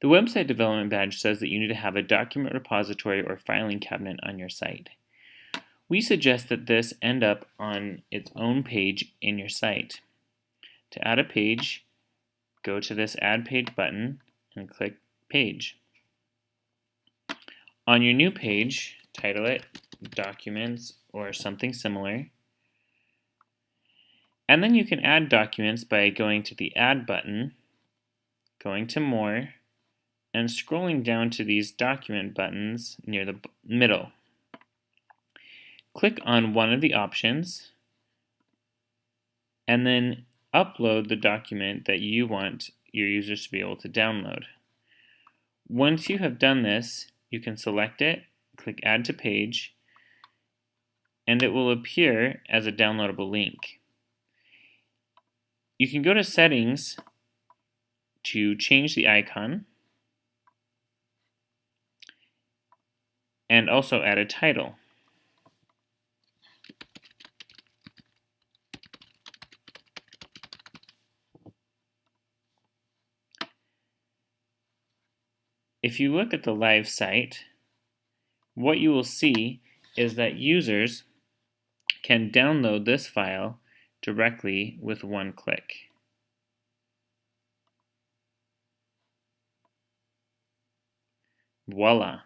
The website development badge says that you need to have a document repository or filing cabinet on your site. We suggest that this end up on its own page in your site. To add a page, go to this Add Page button and click Page. On your new page, title it Documents or something similar. And then you can add documents by going to the Add button, going to More, and scrolling down to these document buttons near the middle. Click on one of the options and then upload the document that you want your users to be able to download. Once you have done this, you can select it, click Add to Page, and it will appear as a downloadable link. You can go to Settings to change the icon and also add a title. If you look at the live site, what you will see is that users can download this file directly with one click. Voila!